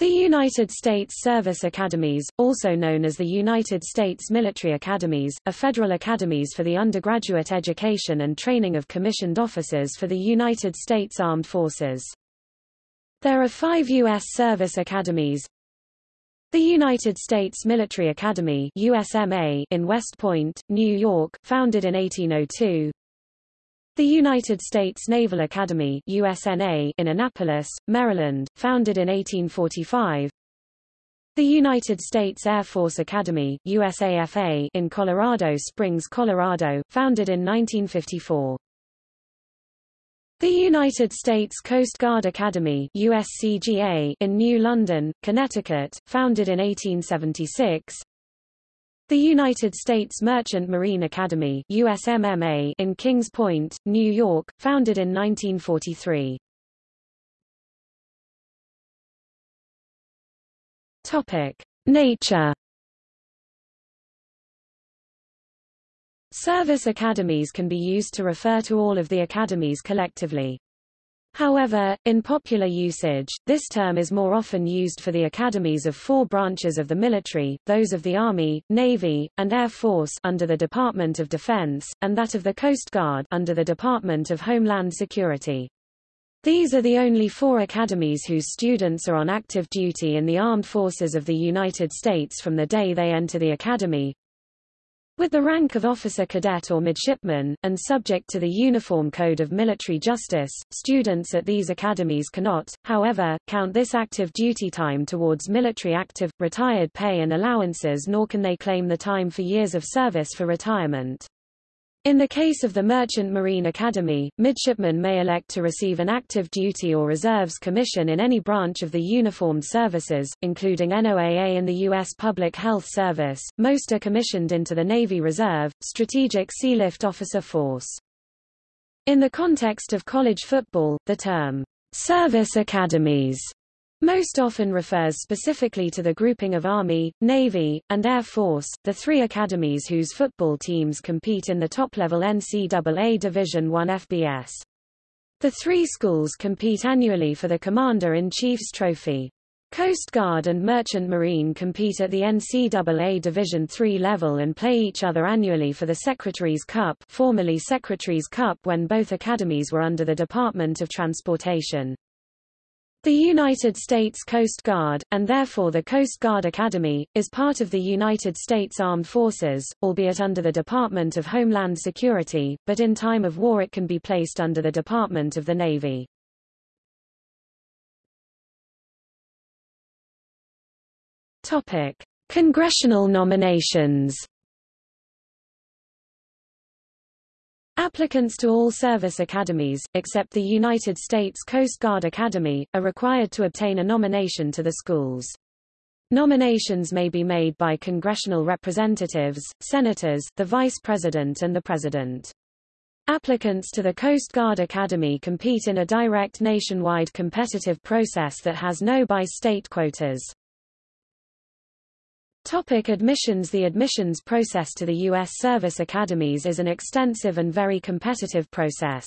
The United States Service Academies, also known as the United States Military Academies, are federal academies for the undergraduate education and training of commissioned officers for the United States Armed Forces. There are five U.S. Service Academies. The United States Military Academy USMA in West Point, New York, founded in 1802. The United States Naval Academy USNA in Annapolis, Maryland, founded in 1845. The United States Air Force Academy USAFA in Colorado Springs, Colorado, founded in 1954. The United States Coast Guard Academy USCGA in New London, Connecticut, founded in 1876. The United States Merchant Marine Academy USMMA in Kings Point, New York, founded in 1943. Topic: Nature Service academies can be used to refer to all of the academies collectively. However, in popular usage, this term is more often used for the academies of four branches of the military, those of the Army, Navy, and Air Force under the Department of Defense, and that of the Coast Guard under the Department of Homeland Security. These are the only four academies whose students are on active duty in the armed forces of the United States from the day they enter the academy, with the rank of officer cadet or midshipman, and subject to the Uniform Code of Military Justice, students at these academies cannot, however, count this active duty time towards military active, retired pay and allowances nor can they claim the time for years of service for retirement. In the case of the Merchant Marine Academy, midshipmen may elect to receive an active duty or reserves commission in any branch of the uniformed services, including NOAA and the U.S. Public Health Service. Most are commissioned into the Navy Reserve, Strategic Sealift Officer Force. In the context of college football, the term, service academies most often refers specifically to the grouping of Army, Navy, and Air Force, the three academies whose football teams compete in the top-level NCAA Division I FBS. The three schools compete annually for the Commander-in-Chief's Trophy. Coast Guard and Merchant Marine compete at the NCAA Division III level and play each other annually for the Secretary's Cup formerly Secretary's Cup when both academies were under the Department of Transportation. The United States Coast Guard, and therefore the Coast Guard Academy, is part of the United States Armed Forces, albeit under the Department of Homeland Security, but in time of war it can be placed under the Department of the Navy. Topic: Congressional nominations Applicants to all service academies, except the United States Coast Guard Academy, are required to obtain a nomination to the schools. Nominations may be made by congressional representatives, senators, the vice president and the president. Applicants to the Coast Guard Academy compete in a direct nationwide competitive process that has no by-state quotas. Topic admissions The admissions process to the U.S. service academies is an extensive and very competitive process.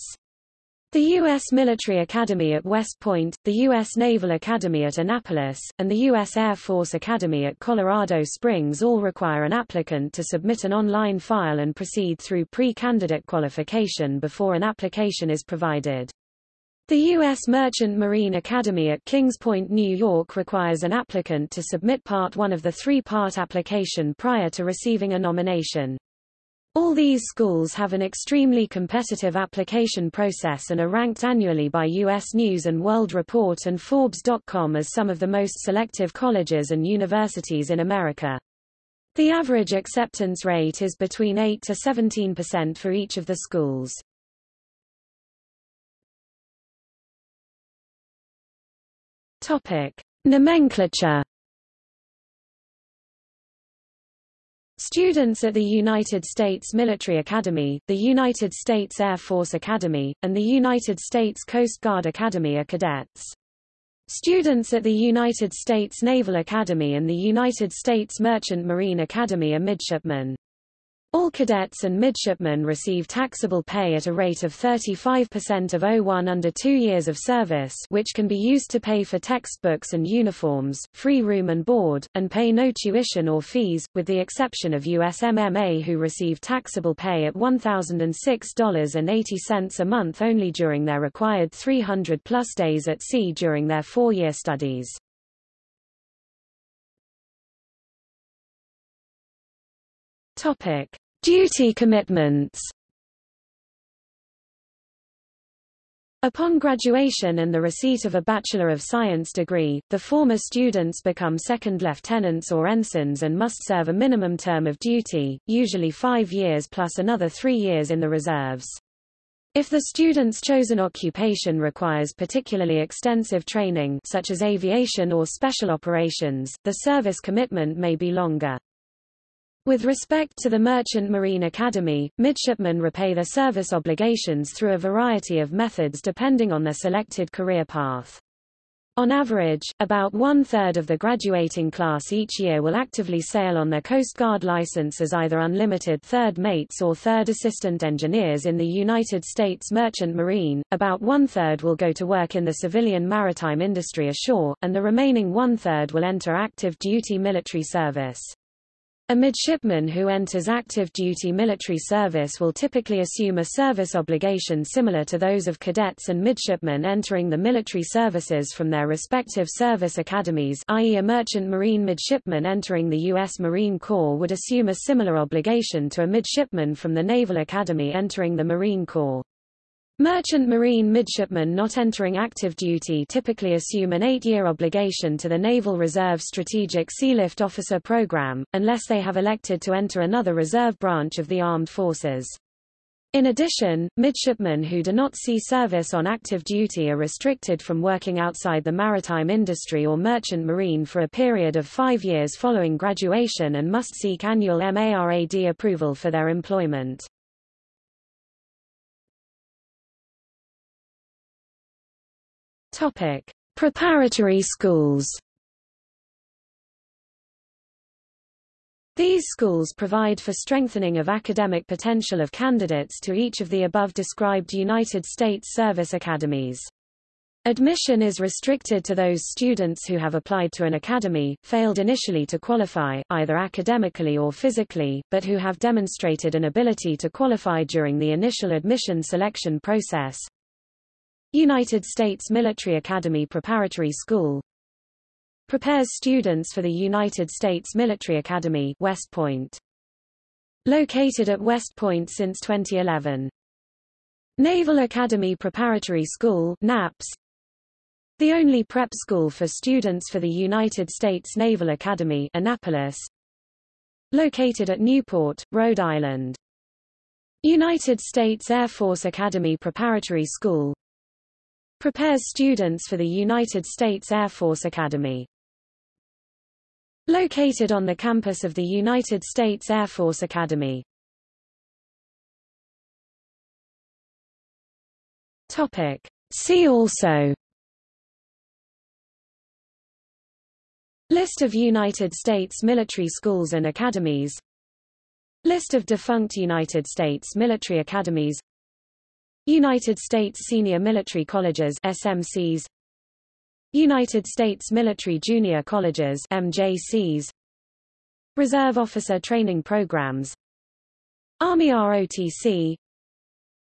The U.S. Military Academy at West Point, the U.S. Naval Academy at Annapolis, and the U.S. Air Force Academy at Colorado Springs all require an applicant to submit an online file and proceed through pre-candidate qualification before an application is provided. The U.S. Merchant Marine Academy at Kings Point, New York requires an applicant to submit Part 1 of the three-part application prior to receiving a nomination. All these schools have an extremely competitive application process and are ranked annually by U.S. News & World Report and Forbes.com as some of the most selective colleges and universities in America. The average acceptance rate is between 8 to 17 percent for each of the schools. Topic: Nomenclature. Students at the United States Military Academy, the United States Air Force Academy, and the United States Coast Guard Academy are cadets. Students at the United States Naval Academy and the United States Merchant Marine Academy are midshipmen. All cadets and midshipmen receive taxable pay at a rate of 35% of O1 under two years of service which can be used to pay for textbooks and uniforms, free room and board, and pay no tuition or fees, with the exception of USMMA who receive taxable pay at $1,006.80 a month only during their required 300-plus days at sea during their four-year studies. Topic. Duty commitments Upon graduation and the receipt of a Bachelor of Science degree, the former students become second lieutenants or ensigns and must serve a minimum term of duty, usually five years plus another three years in the reserves. If the student's chosen occupation requires particularly extensive training such as aviation or special operations, the service commitment may be longer. With respect to the Merchant Marine Academy, midshipmen repay their service obligations through a variety of methods depending on their selected career path. On average, about one-third of the graduating class each year will actively sail on their Coast Guard license as either unlimited third mates or third assistant engineers in the United States Merchant Marine, about one-third will go to work in the civilian maritime industry ashore, and the remaining one-third will enter active duty military service. A midshipman who enters active duty military service will typically assume a service obligation similar to those of cadets and midshipmen entering the military services from their respective service academies i.e. a merchant marine midshipman entering the U.S. Marine Corps would assume a similar obligation to a midshipman from the Naval Academy entering the Marine Corps. Merchant Marine midshipmen not entering active duty typically assume an eight-year obligation to the Naval Reserve Strategic Sealift Officer Program, unless they have elected to enter another reserve branch of the armed forces. In addition, midshipmen who do not see service on active duty are restricted from working outside the maritime industry or merchant marine for a period of five years following graduation and must seek annual MARAD approval for their employment. Topic: Preparatory schools. These schools provide for strengthening of academic potential of candidates to each of the above described United States service academies. Admission is restricted to those students who have applied to an academy, failed initially to qualify, either academically or physically, but who have demonstrated an ability to qualify during the initial admission selection process, United States Military Academy Preparatory School prepares students for the United States Military Academy West Point. Located at West Point since 2011. Naval Academy Preparatory School NAPS, the only prep school for students for the United States Naval Academy Annapolis, located at Newport, Rhode Island. United States Air Force Academy Preparatory School prepares students for the United States Air Force Academy. Located on the campus of the United States Air Force Academy. Topic. See also List of United States military schools and academies List of defunct United States military academies United States Senior Military Colleges SMCs United States Military Junior Colleges MJCs Reserve Officer Training Programs. Army ROTC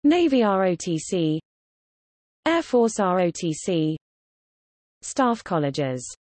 Navy ROTC Air Force ROTC Staff colleges